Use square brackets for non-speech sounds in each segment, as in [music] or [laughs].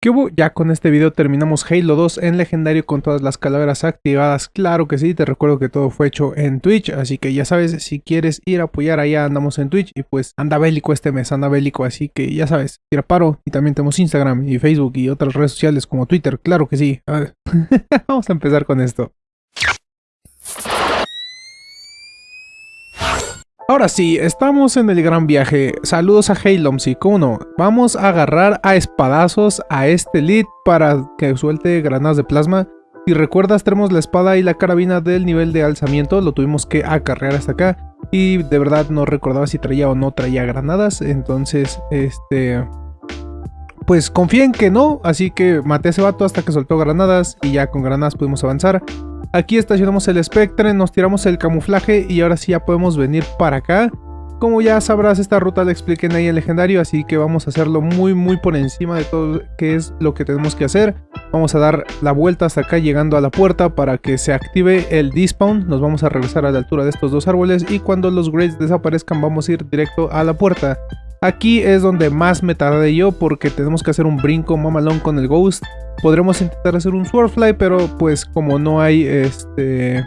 ¿Qué hubo? Ya con este video terminamos Halo 2 en legendario con todas las calaveras activadas. Claro que sí, te recuerdo que todo fue hecho en Twitch, así que ya sabes, si quieres ir a apoyar allá andamos en Twitch y pues anda bélico este mes, anda bélico, así que ya sabes, tira paro y también tenemos Instagram y Facebook y otras redes sociales como Twitter, claro que sí. [laughs] Vamos a empezar con esto. Ahora sí, estamos en el gran viaje. Saludos a Halomsi, ¿cómo no? Vamos a agarrar a espadazos a este lead para que suelte granadas de plasma. Si recuerdas, tenemos la espada y la carabina del nivel de alzamiento, lo tuvimos que acarrear hasta acá. Y de verdad no recordaba si traía o no traía granadas, entonces, este... Pues confíen que no, así que maté a ese vato hasta que soltó granadas y ya con granadas pudimos avanzar. Aquí estacionamos el Spectre, nos tiramos el camuflaje y ahora sí ya podemos venir para acá. Como ya sabrás, esta ruta la expliqué en ahí el legendario, así que vamos a hacerlo muy muy por encima de todo qué es lo que tenemos que hacer. Vamos a dar la vuelta hasta acá llegando a la puerta para que se active el despawn. Nos vamos a regresar a la altura de estos dos árboles y cuando los grades desaparezcan vamos a ir directo a la puerta. Aquí es donde más me tardé yo porque tenemos que hacer un brinco mamalón con el Ghost. Podremos intentar hacer un Swordfly, pero pues como no hay este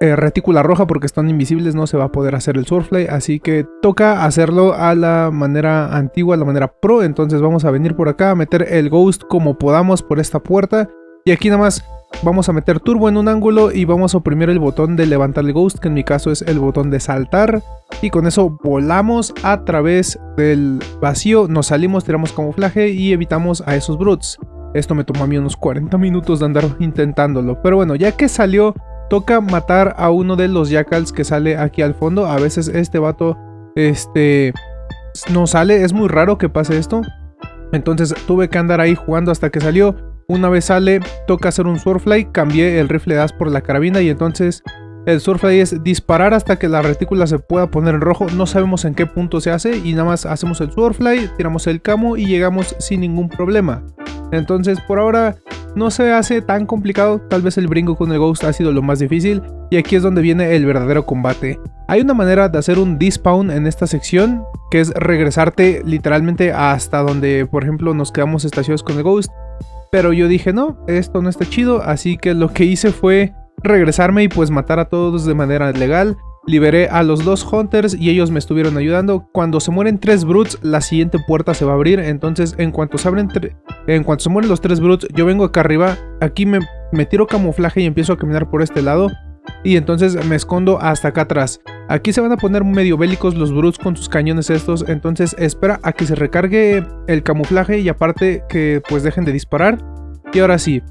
eh, retícula roja porque están invisibles no se va a poder hacer el Swordfly. Así que toca hacerlo a la manera antigua, a la manera pro. Entonces vamos a venir por acá a meter el Ghost como podamos por esta puerta. Y aquí nada más Vamos a meter turbo en un ángulo y vamos a oprimir el botón de levantar el ghost, que en mi caso es el botón de saltar. Y con eso volamos a través del vacío, nos salimos, tiramos camuflaje y evitamos a esos brutes. Esto me tomó a mí unos 40 minutos de andar intentándolo. Pero bueno, ya que salió, toca matar a uno de los jackals que sale aquí al fondo. A veces este vato, este, no sale, es muy raro que pase esto. Entonces tuve que andar ahí jugando hasta que salió. Una vez sale, toca hacer un Swordfly, cambié el rifle de as por la carabina y entonces el Swordfly es disparar hasta que la retícula se pueda poner en rojo. No sabemos en qué punto se hace y nada más hacemos el Swordfly, tiramos el camo y llegamos sin ningún problema. Entonces por ahora no se hace tan complicado, tal vez el brinco con el Ghost ha sido lo más difícil y aquí es donde viene el verdadero combate. Hay una manera de hacer un despawn en esta sección, que es regresarte literalmente hasta donde por ejemplo nos quedamos estacionados con el Ghost pero yo dije, no, esto no está chido, así que lo que hice fue regresarme y pues matar a todos de manera legal. Liberé a los dos Hunters y ellos me estuvieron ayudando. Cuando se mueren tres Brutes, la siguiente puerta se va a abrir. Entonces, en cuanto se abren en cuanto se mueren los tres Brutes, yo vengo acá arriba. Aquí me, me tiro camuflaje y empiezo a caminar por este lado. Y entonces me escondo hasta acá atrás. Aquí se van a poner medio bélicos los Brutes con sus cañones estos. Entonces espera a que se recargue el camuflaje y aparte que pues dejen de disparar. Y ahora sí.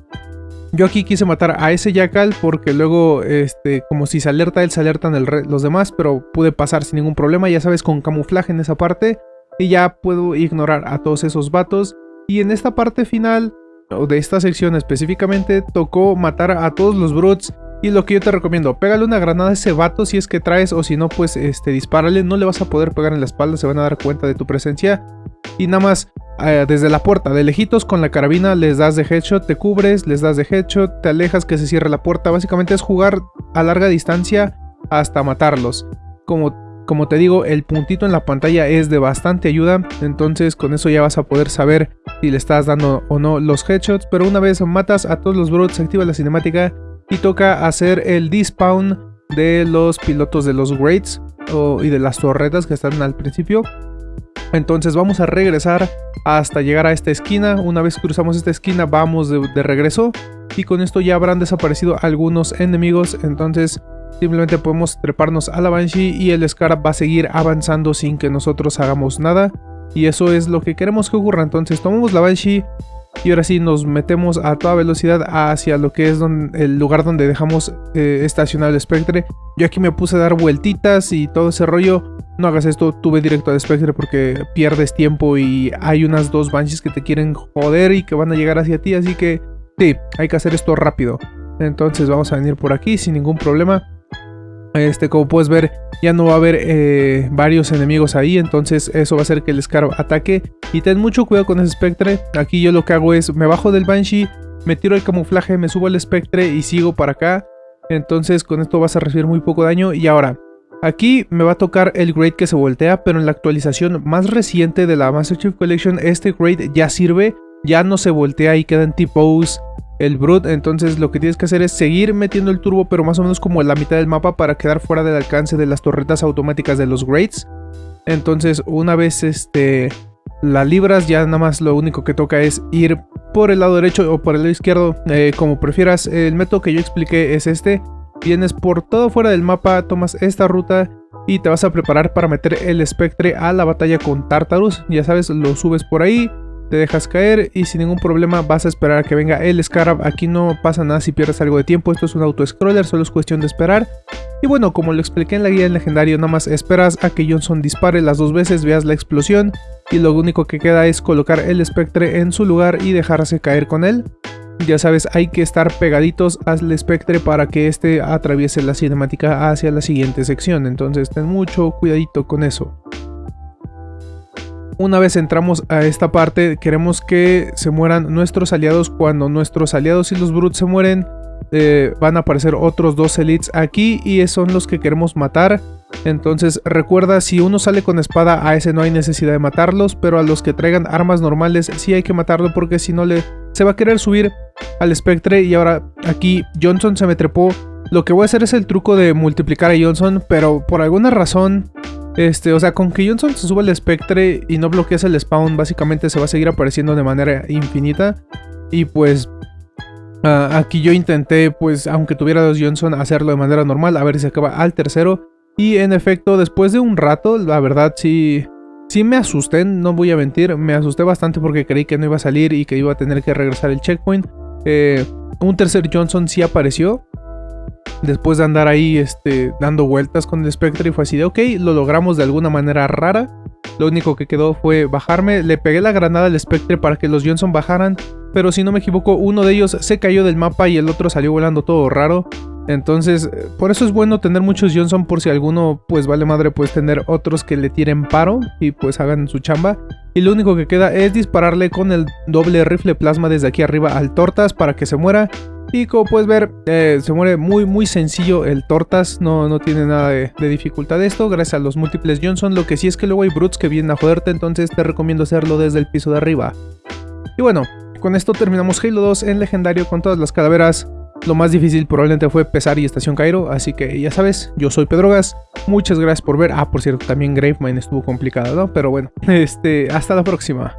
Yo aquí quise matar a ese Jackal porque luego, este, como si se alerta él, se alertan los demás, pero pude pasar sin ningún problema, ya sabes, con camuflaje en esa parte. Y ya puedo ignorar a todos esos vatos. Y en esta parte final, o de esta sección específicamente, tocó matar a todos los Brutes y lo que yo te recomiendo, pégale una granada a ese vato si es que traes o si no, pues este, dispárale. No le vas a poder pegar en la espalda, se van a dar cuenta de tu presencia. Y nada más, eh, desde la puerta, de lejitos con la carabina les das de headshot, te cubres, les das de headshot, te alejas que se cierre la puerta. Básicamente es jugar a larga distancia hasta matarlos. Como, como te digo, el puntito en la pantalla es de bastante ayuda. Entonces con eso ya vas a poder saber si le estás dando o no los headshots. Pero una vez matas a todos los brutes, activa la cinemática y toca hacer el despawn de los pilotos de los Greats y de las torretas que están al principio. Entonces vamos a regresar hasta llegar a esta esquina. Una vez cruzamos esta esquina vamos de, regreso. Y con esto ya habrán desaparecido algunos enemigos. Entonces simplemente podemos treparnos a la Banshee y el Scarab va a seguir avanzando sin que nosotros hagamos nada. Y eso es lo que queremos que ocurra. Entonces tomamos la Banshee, y ahora sí nos metemos a toda velocidad hacia lo que es el lugar donde dejamos eh, estacionado el Spectre. Yo aquí me puse a dar vueltitas y todo ese rollo. No hagas esto, tuve directo al Spectre porque pierdes tiempo y hay unas dos Banshees que te quieren joder y que van a llegar hacia ti. Así que sí, hay que hacer esto rápido. Entonces vamos a venir por aquí sin ningún problema. Este, como puedes ver, ya no va a haber eh, varios enemigos ahí, entonces eso va a hacer que el Scarab ataque. Y ten mucho cuidado con ese Spectre. Aquí yo lo que hago es, me bajo del Banshee, me tiro el camuflaje, me subo al Spectre y sigo para acá. Entonces con esto vas a recibir muy poco daño. Y ahora, Aquí me va a tocar el grade que se voltea, pero en la actualización más reciente de la Master Chief Collection, este grade ya sirve, ya no se voltea y queda en T-Pose el Brute, entonces lo que tienes que hacer es seguir metiendo el turbo, pero más o menos como la mitad del mapa para quedar fuera del alcance de las torretas automáticas de los grades. Entonces una vez este la libras, ya nada más lo único que toca es ir por el lado derecho o por el lado izquierdo, eh, como prefieras. El método que yo expliqué es este. Vienes por todo fuera del mapa, tomas esta ruta y te vas a preparar para meter el espectre a la batalla con Tartarus. Ya sabes, lo subes por ahí, te dejas caer y sin ningún problema vas a esperar a que venga el Scarab. Aquí no pasa nada si pierdes algo de tiempo, esto es un auto-scroller, solo es cuestión de esperar. Y bueno, como lo expliqué en la guía del legendario, nada más esperas a que Johnson dispare las dos veces, veas la explosión y lo único que queda es colocar el espectre en su lugar y dejarse caer con él. Ya sabes, hay que estar pegaditos al espectre para que este atraviese la cinemática hacia la siguiente sección, entonces ten mucho cuidadito con eso. Una vez entramos a esta parte, queremos que se mueran nuestros aliados. Cuando nuestros aliados y los brutes se mueren, eh, van a aparecer otros dos elites aquí y son los que queremos matar. Entonces recuerda, si uno sale con espada, a ese no hay necesidad de matarlos, pero a los que traigan armas normales sí hay que matarlo porque si no le se va a querer subir al espectre y ahora aquí Johnson se me trepó. Lo que voy a hacer es el truco de multiplicar a Johnson, pero por alguna razón este, o sea, con que Johnson se suba al espectre y no bloqueas el spawn, básicamente se va a seguir apareciendo de manera infinita. Y pues aquí yo intenté, pues aunque tuviera dos Johnson, hacerlo de manera normal, a ver si acaba al tercero. Y en efecto, después de un rato, la verdad sí, sí me asusté, no voy a mentir, me asusté bastante porque creí que no iba a salir y que iba a tener que regresar el checkpoint. Eh, un tercer Johnson sí apareció, después de andar ahí este, dando vueltas con el Spectre y fue así de ok, lo logramos de alguna manera rara. Lo único que quedó fue bajarme, le pegué la granada al Spectre para que los Johnson bajaran, pero si no me equivoco uno de ellos se cayó del mapa y el otro salió volando todo raro. Entonces, por eso es bueno tener muchos Johnson por si alguno pues vale madre pues tener otros que le tiren paro y pues hagan su chamba. Y lo único que queda es dispararle con el doble rifle plasma desde aquí arriba al Tortas para que se muera y como puedes ver, eh, se muere muy muy sencillo el Tortas, no, no tiene nada de, de, dificultad esto, gracias a los múltiples Johnson. Lo que sí es que luego hay Brutes que vienen a joderte, entonces te recomiendo hacerlo desde el piso de arriba. Y bueno, con esto terminamos Halo 2 en legendario con todas las calaveras. Lo más difícil probablemente fue Pesar y Estación Cairo, así que ya sabes, yo soy Pedro Gas. Muchas gracias por ver. Ah, por cierto, también Gravemind estuvo complicado, ¿no? Pero bueno, [laughs] este, hasta la próxima.